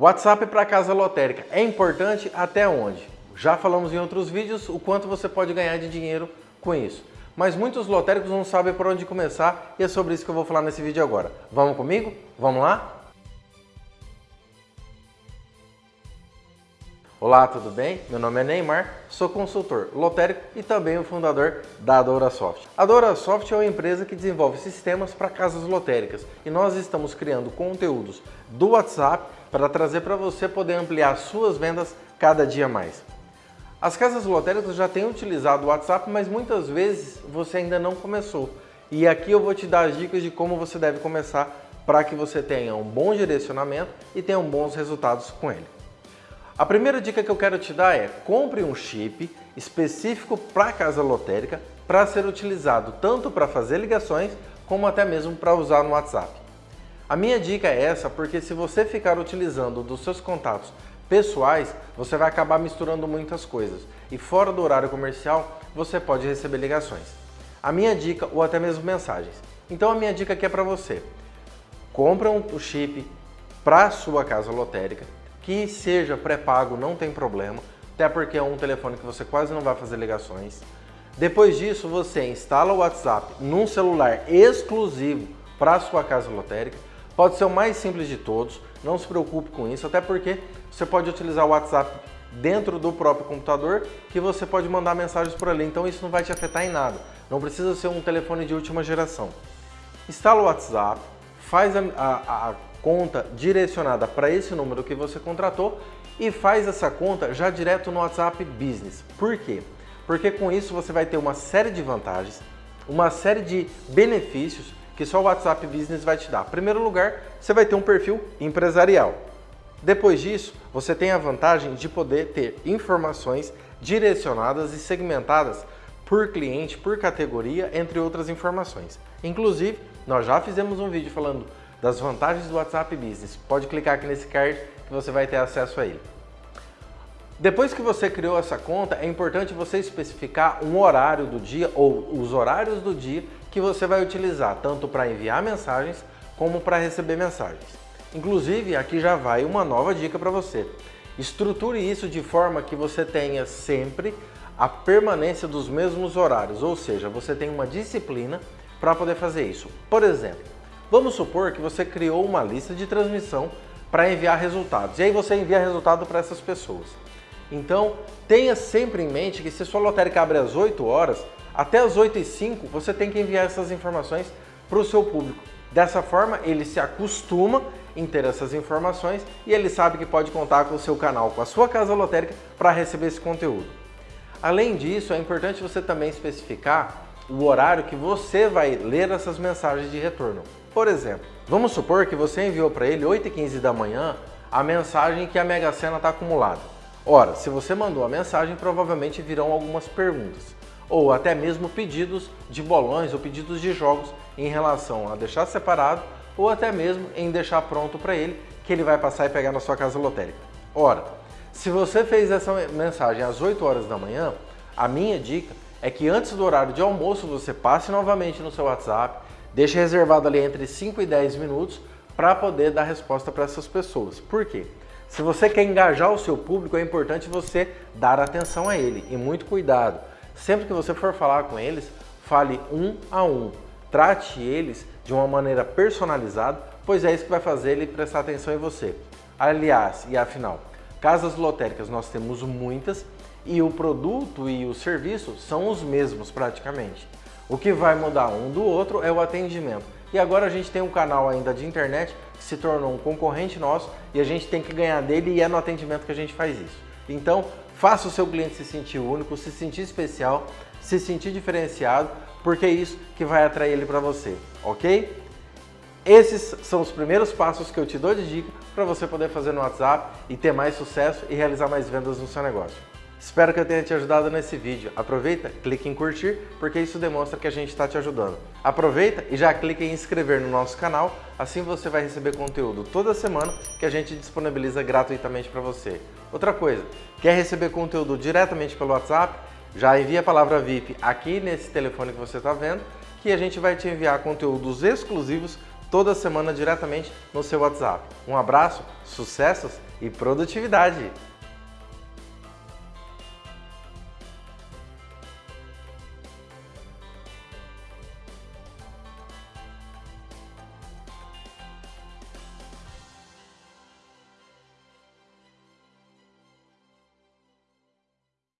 WhatsApp para casa lotérica é importante até onde? Já falamos em outros vídeos o quanto você pode ganhar de dinheiro com isso. Mas muitos lotéricos não sabem por onde começar e é sobre isso que eu vou falar nesse vídeo agora. Vamos comigo? Vamos lá? Olá, tudo bem? Meu nome é Neymar, sou consultor lotérico e também o fundador da DoraSoft. A DoraSoft é uma empresa que desenvolve sistemas para casas lotéricas e nós estamos criando conteúdos do WhatsApp para trazer para você poder ampliar suas vendas cada dia mais. As casas lotéricas já têm utilizado o WhatsApp, mas muitas vezes você ainda não começou. E aqui eu vou te dar as dicas de como você deve começar para que você tenha um bom direcionamento e tenha bons resultados com ele. A primeira dica que eu quero te dar é compre um chip específico para casa lotérica para ser utilizado tanto para fazer ligações como até mesmo para usar no WhatsApp. A minha dica é essa porque se você ficar utilizando dos seus contatos pessoais, você vai acabar misturando muitas coisas e fora do horário comercial você pode receber ligações. A minha dica ou até mesmo mensagens. Então a minha dica aqui é para você. Compra um chip para sua casa lotérica, que seja pré-pago não tem problema, até porque é um telefone que você quase não vai fazer ligações. Depois disso, você instala o WhatsApp num celular exclusivo para a sua casa lotérica. Pode ser o mais simples de todos, não se preocupe com isso, até porque você pode utilizar o WhatsApp dentro do próprio computador que você pode mandar mensagens por ali, então isso não vai te afetar em nada. Não precisa ser um telefone de última geração. Instala o WhatsApp, faz a, a, a conta direcionada para esse número que você contratou e faz essa conta já direto no WhatsApp Business. Por quê? Porque com isso você vai ter uma série de vantagens, uma série de benefícios que só o WhatsApp Business vai te dar. Em primeiro lugar, você vai ter um perfil empresarial. Depois disso, você tem a vantagem de poder ter informações direcionadas e segmentadas por cliente, por categoria, entre outras informações. Inclusive, nós já fizemos um vídeo falando das vantagens do WhatsApp Business. Pode clicar aqui nesse card que você vai ter acesso a ele. Depois que você criou essa conta, é importante você especificar um horário do dia ou os horários do dia que você vai utilizar, tanto para enviar mensagens como para receber mensagens. Inclusive, aqui já vai uma nova dica para você. Estruture isso de forma que você tenha sempre a permanência dos mesmos horários, ou seja, você tem uma disciplina para poder fazer isso. Por exemplo, Vamos supor que você criou uma lista de transmissão para enviar resultados. E aí você envia resultado para essas pessoas. Então, tenha sempre em mente que se sua lotérica abre às 8 horas, até às 8 e 5 você tem que enviar essas informações para o seu público. Dessa forma, ele se acostuma em ter essas informações e ele sabe que pode contar com o seu canal, com a sua casa lotérica para receber esse conteúdo. Além disso, é importante você também especificar o horário que você vai ler essas mensagens de retorno. Por exemplo, vamos supor que você enviou para ele 8h15 da manhã a mensagem que a Mega Sena está acumulada. Ora, se você mandou a mensagem, provavelmente virão algumas perguntas, ou até mesmo pedidos de bolões ou pedidos de jogos em relação a deixar separado ou até mesmo em deixar pronto para ele, que ele vai passar e pegar na sua casa lotérica. Ora, se você fez essa mensagem às 8 horas da manhã, a minha dica é que antes do horário de almoço você passe novamente no seu WhatsApp, Deixe reservado ali entre 5 e 10 minutos para poder dar resposta para essas pessoas. Por quê? Se você quer engajar o seu público, é importante você dar atenção a ele e muito cuidado. Sempre que você for falar com eles, fale um a um. Trate eles de uma maneira personalizada, pois é isso que vai fazer ele prestar atenção em você. Aliás, e afinal, casas lotéricas nós temos muitas e o produto e o serviço são os mesmos praticamente. O que vai mudar um do outro é o atendimento. E agora a gente tem um canal ainda de internet que se tornou um concorrente nosso e a gente tem que ganhar dele e é no atendimento que a gente faz isso. Então, faça o seu cliente se sentir único, se sentir especial, se sentir diferenciado, porque é isso que vai atrair ele para você, ok? Esses são os primeiros passos que eu te dou de dica para você poder fazer no WhatsApp e ter mais sucesso e realizar mais vendas no seu negócio. Espero que eu tenha te ajudado nesse vídeo. Aproveita, clique em curtir, porque isso demonstra que a gente está te ajudando. Aproveita e já clique em inscrever no nosso canal, assim você vai receber conteúdo toda semana que a gente disponibiliza gratuitamente para você. Outra coisa, quer receber conteúdo diretamente pelo WhatsApp? Já envia a palavra VIP aqui nesse telefone que você está vendo, que a gente vai te enviar conteúdos exclusivos toda semana diretamente no seu WhatsApp. Um abraço, sucessos e produtividade!